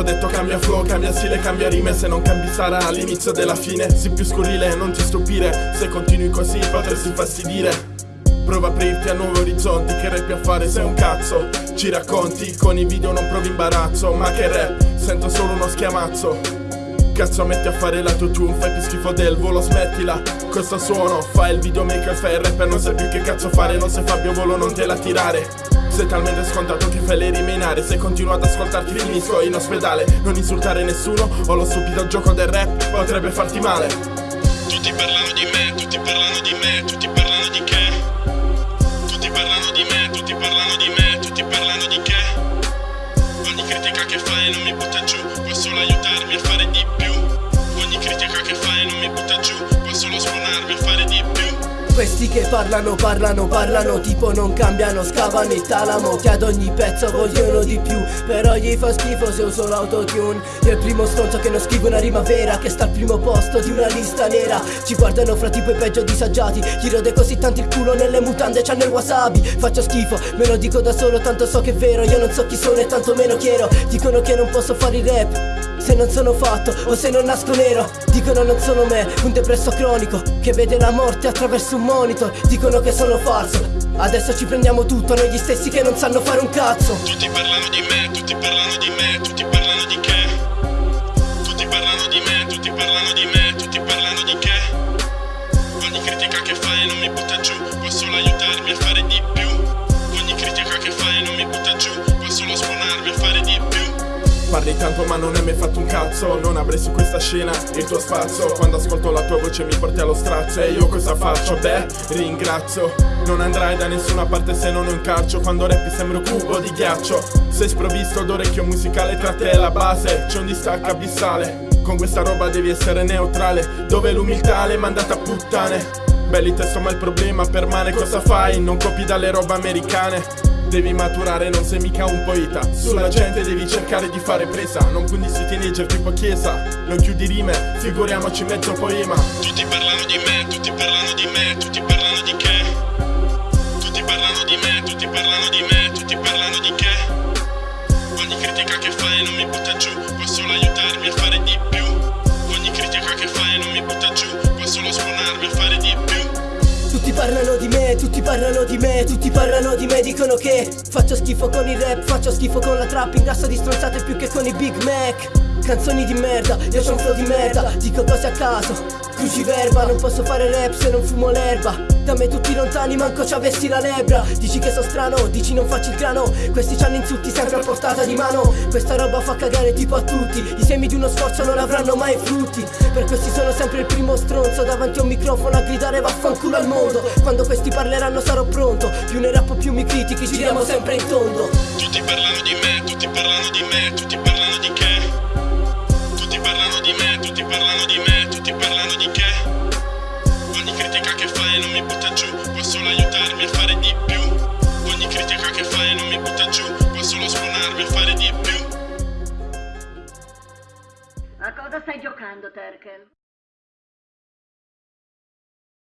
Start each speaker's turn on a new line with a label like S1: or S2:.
S1: hanno detto cambia flow, cambia stile, cambia rime. Se non cambi sarà l'inizio della fine. Sii più scurrile, non ti stupire. Se continui così potresti infastidire Prova a aprirti a nuovi orizzonti Che rap a fare sei un cazzo. Ci racconti, con i video non provi imbarazzo Ma che rap, sento solo uno schiamazzo. Cazzo metti a fare la tua tune Fai più schifo del volo smettila. Questo suono Fai il videomaker fai il rapper Non sai più che cazzo fare. Non sei Fabio Volo non te la tirare sei talmente scontato che fai le rimenare. Se continuo ad ascoltarti finisco in ospedale. Non insultare nessuno O lo stupido gioco del rap potrebbe farti male.
S2: Tutti parlano di me, tutti parlano di me Tutti parlano di che? Tutti parlano di me, tutti parlano di me Tutti parlano di che? Ogni critica che fai non mi butta giù Può solo
S3: questi che parlano, parlano, parlano Tipo non cambiano, scavano il talamo Che ad ogni pezzo vogliono di più. Però gli fa schifo se uso l'autotune Io il primo stronzo che non scrivo una rima vera Che sta al primo posto di una lista nera. Ci guardano fra tipo i peggio disagiati Gli rode così tanto il culo nelle mutande C'hanno il wasabi. Faccio schifo, me lo dico da solo Tanto so che è vero Io non so chi sono e tanto meno chiedo. Dicono che non posso fare il rap se non sono fatto o se non nasco nero. Dicono non sono me, un depresso cronico Che vede la morte attraverso un monitor Dicono che sono falso. Adesso ci prendiamo tutto, noi gli stessi che non sanno fare un cazzo.
S2: Tutti parlano di me, tutti parlano di me, tutti parlano di che? Tutti parlano di me, tutti parlano di me, tutti parlano di che? Ogni critica che fai non mi butta giù, può solo aiutarmi a fare di più. Ogni critica che fai non mi butta giù,
S1: Parli tanto ma non hai mai fatto un cazzo. Non avrei su questa scena il tuo spazio. Quando ascolto la tua voce mi porti allo strazio. E io cosa faccio? Beh, ringrazio. Non andrai da nessuna parte se non un calcio Quando rappi sembra un cubo di ghiaccio. Sei sprovvisto d'orecchio musicale Tra te e la base. C'è un distacco abissale. Con questa roba devi essere neutrale. Dove l'umiltà l'hai mandata a puttane? Belli testo ma il problema permane. Cosa fai? Non copi dalle robe americane Devi maturare, non sei mica un poeta. Sulla gente devi cercare di fare presa. Non quindi si teenager tipo chiesa. Non chiudi rime, figuriamoci mezzo poema.
S2: Tutti parlano di me, tutti parlano di me Tutti parlano di che? Tutti parlano di me, tutti parlano di me Tutti parlano di che? Ogni critica che fai non mi butta giù Può solo
S3: tutti parlano di me, tutti parlano di me, dicono che Faccio schifo con il rap, faccio schifo con la trap Ingrasso di stronzate più che con i Big Mac Canzoni di merda, io c'ho un flow di merda Dico cose a caso, cruciverba Non posso fare rap se non fumo l'erba. Da me tutti lontani, manco ci avessi la lebbra. Dici che so strano, dici non faccio il grano. Questi c'hanno insulti sempre a portata di mano. Questa roba fa cagare tipo a tutti. I semi di uno sforzo non avranno mai frutti. Per questi sono sempre il primo stronzo. Davanti a un microfono a gridare vaffanculo al mondo. Quando questi parleranno sarò pronto. Più ne rappo più mi critichi, giriamo sempre in tondo.
S2: Tutti parlano di me, tutti parlano di me Tutti parlano di che
S4: cosa stai giocando, Terkel?